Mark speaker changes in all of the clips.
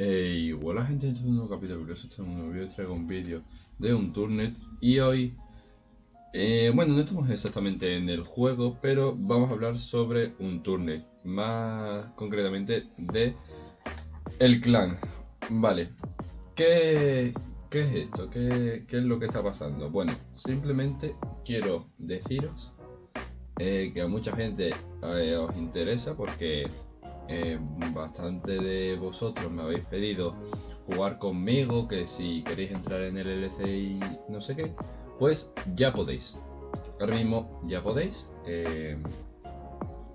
Speaker 1: Hey, hola gente, este es un nuevo capítulo curioso, este es un nuevo vídeo, traigo un vídeo de un turnet y hoy, eh, bueno, no estamos exactamente en el juego, pero vamos a hablar sobre un turnet, más concretamente de el clan. Vale, ¿qué, qué es esto? ¿Qué, ¿Qué, es lo que está pasando? Bueno, simplemente quiero deciros eh, que a mucha gente eh, os interesa porque eh, bastante de vosotros me habéis pedido jugar conmigo, que si queréis entrar en el LC y no sé qué, pues ya podéis. Ahora mismo ya podéis. Eh,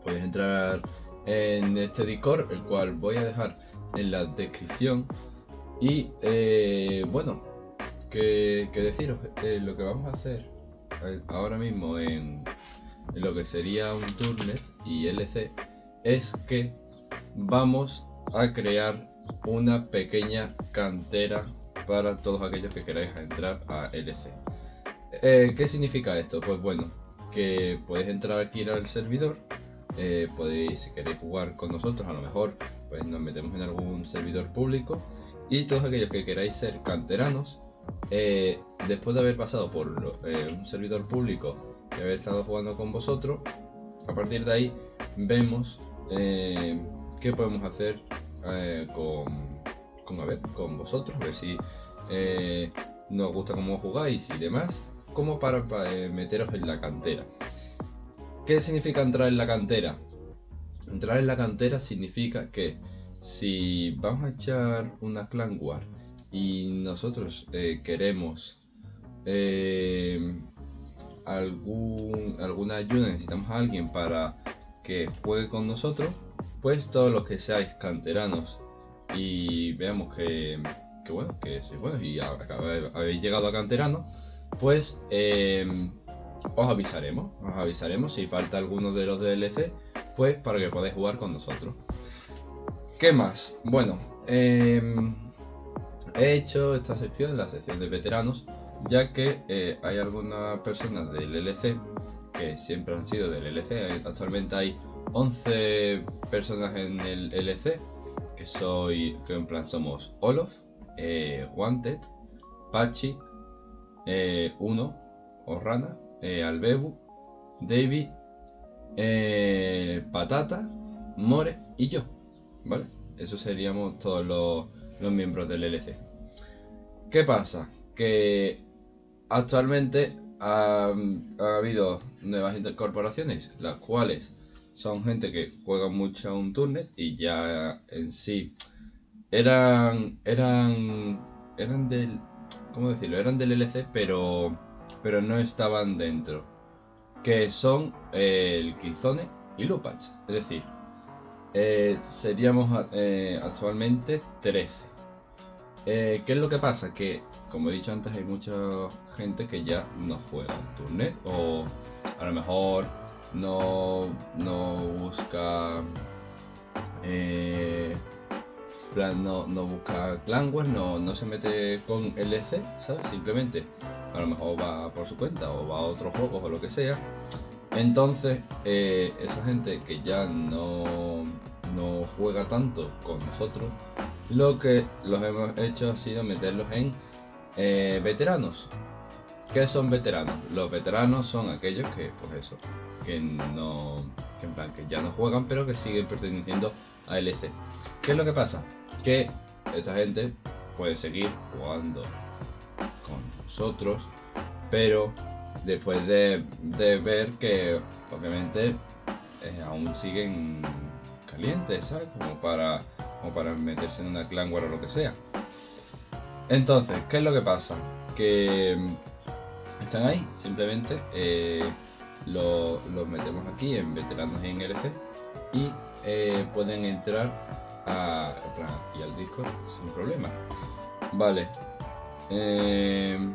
Speaker 1: podéis entrar en este Discord, el cual voy a dejar en la descripción. Y eh, bueno, que, deciros, lo que vamos a hacer ahora mismo en, lo que sería un Turnet y LC es que vamos a crear una pequeña cantera para todos aquellos que queráis entrar a LC. Eh, ¿Qué significa esto? Pues bueno, que podéis entrar aquí al servidor, eh, podéis, si queréis jugar con nosotros, a lo mejor pues nos metemos en algún servidor público y todos aquellos que queráis ser canteranos, eh, después de haber pasado por un servidor público y haber estado jugando con vosotros, a partir de ahí vemos qué podemos hacer eh, con, con, ver, con vosotros, a ver si eh, nos gusta cómo jugáis y demás, como para, eh, meteros en la cantera. ¿Qué significa entrar en la cantera? Entrar en la cantera significa que si vamos a echar una clan war y nosotros queremos algún, alguna ayuda, necesitamos a alguien para que juegue con nosotros, pues todos los que seáis canteranos y veamos que, bueno, que sois y habéis llegado a canterano, pues em, os avisaremos, os avisaremos si falta alguno de los DLC, pues para que podáis jugar con nosotros. ¿Qué más? Bueno, em, he hecho esta sección, la sección de veteranos, ya que eh, hay algunas personas del LC que siempre han sido del LC, actualmente hay 11 personas en el LC, que soy, que en plan somos Olof, eh, Wanted, Pachi, eh, Uno, Orrana, eh, Albebu, David, eh, Patata, More y yo, ¿vale? Esos seríamos todos los, los miembros del LC. ¿Qué pasa? Que actualmente ha, ha habido nuevas incorporaciones, las cuales son gente que juega mucho a un turnet y ya en sí eran eran eran del cómo decirlo eran del LC pero pero no estaban dentro que son eh, el Killzone y Lupach es decir eh, seríamos eh, actualmente 13 ¿qué es lo que pasa? que como he dicho antes hay mucha gente que ya no juega un turnet o a lo mejor no, no busca eh, no, no busca Clanware, no, no se mete con LC, ¿sabes? Simplemente a lo mejor va por su cuenta o va a otros juegos o lo que sea. Entonces, eh, esa gente que ya no, no juega tanto con nosotros, lo que los hemos hecho ha sido meterlos en eh, veteranos. ¿Qué son veteranos? Los veteranos son aquellos que, pues eso, que no, que en plan, que ya no juegan, pero que siguen perteneciendo a LC. ¿Qué es lo que pasa? Que esta gente puede seguir jugando con nosotros, pero después de, ver que obviamente eh, aún siguen calientes, ¿sabes? Como para, como para meterse en una clan war o lo que sea. Entonces, ¿qué es lo que pasa? Que ahí, simplemente eh, los metemos aquí en veteranos y en LC y eh, pueden entrar a, aquí al Discord sin problema. Vale. Eh,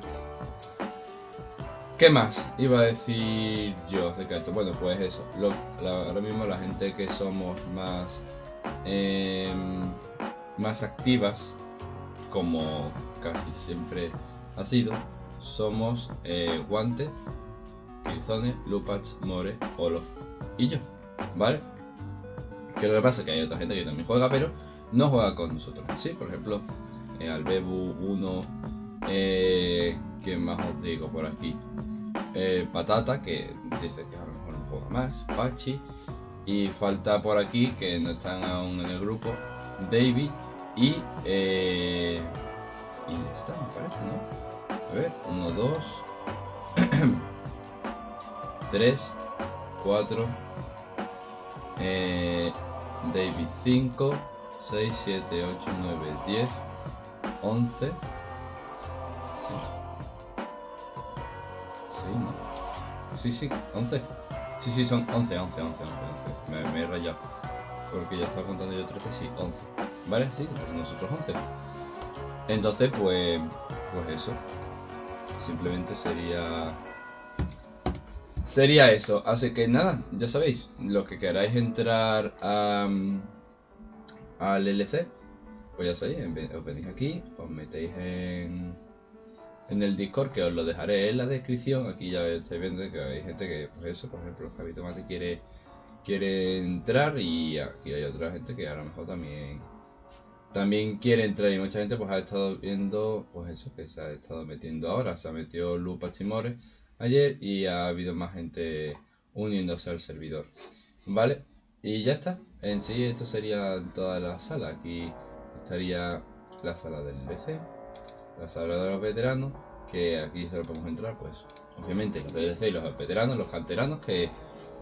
Speaker 1: ¿Qué más iba a decir yo acerca de esto? Bueno, pues eso. ahora mismo la gente que somos más, más activas, como casi siempre ha sido, somos eh, Guante, Killzone, Lupach, More, Olof y yo, ¿vale? Que lo que pasa es que hay otra gente que también juega, pero no juega con nosotros. Sí, por ejemplo, eh, Albebu 1, eh, ¿quién más os digo por aquí? Eh, Patata, que dice que a lo mejor no juega más, Pachi, y falta por aquí, que no están aún en el grupo, David y... Eh, está, me parece, ¿no? A ver, 1, 2, 3, 4, David 5, 6, 7, 8, 9, 10, 11. Sí. Sí, ¿no? Sí, sí, 11. Sí, sí, son 11, 11, 11, 11, 11. Me, he rayado. Porque ya estaba contando yo 13, sí, 11. ¿Vale? Sí, nosotros 11. Entonces, pues, pues eso. Simplemente sería... Sería eso. Así que nada, ya sabéis. Los que queráis entrar a, al LC, pues ya sabéis, os venís aquí, os metéis en, en el Discord, que os lo dejaré en la descripción. Aquí ya estáis viendo que hay gente que, pues eso, por ejemplo, Javi Tomate quiere, quiere entrar y aquí hay otra gente que a lo mejor también también quiere entrar y mucha gente pues ha estado viendo pues eso que se ha estado metiendo ahora. Se ha metido Lupa Chimores ayer y ha habido más gente uniéndose al servidor. Vale y ya está. En sí esto sería toda la sala. Aquí estaría la sala del LC la sala de los veteranos que aquí solo podemos entrar pues obviamente los DLC y los veteranos los canteranos que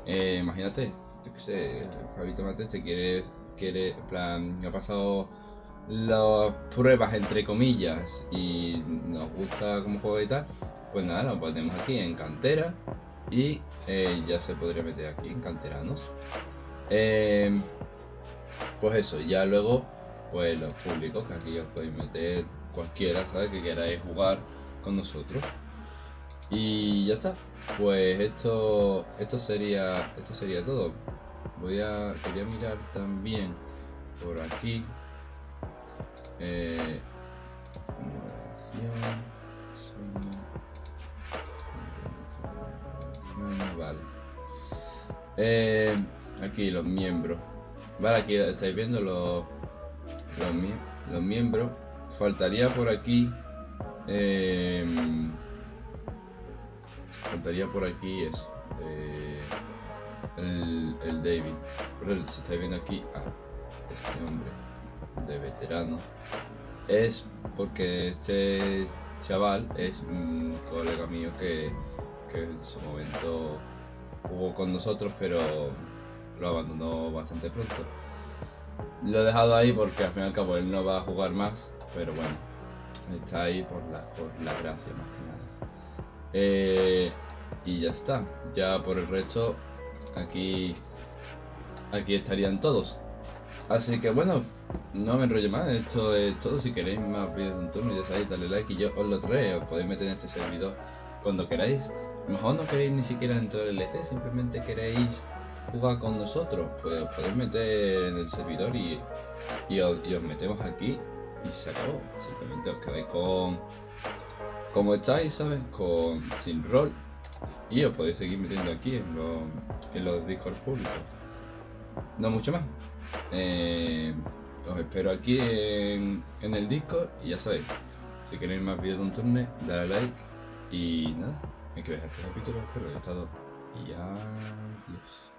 Speaker 1: eh, imagínate yo que sé Fabito Mate se quiere quiere en plan ha pasado las pruebas entre comillas y nos gusta como juego y tal, pues nada, lo ponemos aquí en cantera y eh, ya se podría meter aquí en canteranos. Eh, pues eso, ya luego pues los públicos que aquí os podéis meter cualquiera. Que queráis jugar con nosotros. Y ya está. Pues esto esto sería esto sería todo. Voy a quería mirar también por aquí eh, vale. Eh, aquí los miembros. Vale, aquí estáis viendo los, los, miembros. Faltaría por aquí. Eh, faltaría por aquí eso. Eh, el, el David. Pero si estáis viendo aquí. Ah, este hombre de veterano es porque este chaval es un colega mío que, en su momento jugó con nosotros pero lo abandonó bastante pronto. Lo he dejado ahí porque al fin y al cabo él no va a jugar más, pero bueno, está ahí por la, por la gracia más que nada. Eh, y ya está, ya por el resto aquí, aquí estarían todos. Así que bueno, no me enrollo más, esto es todo. Si queréis más vídeos de un turno, ya sabéis, dale like y yo os lo traeré. Os podéis meter en este servidor cuando queráis. A lo mejor no queréis ni siquiera entrar al LC, simplemente queréis jugar con nosotros. Pues os podéis meter en el servidor y, y, os, metemos aquí y se acabó. Simplemente os quedáis con. Como estáis, ¿sabes? Con sin rol. Y os podéis seguir metiendo aquí en los, en los Discord públicos. No mucho más. Eh, os espero aquí en, el disco y ya sabéis, si queréis más vídeos de un turno, dale like y nada, hay que ver este capítulo, espero que haya estado y ya...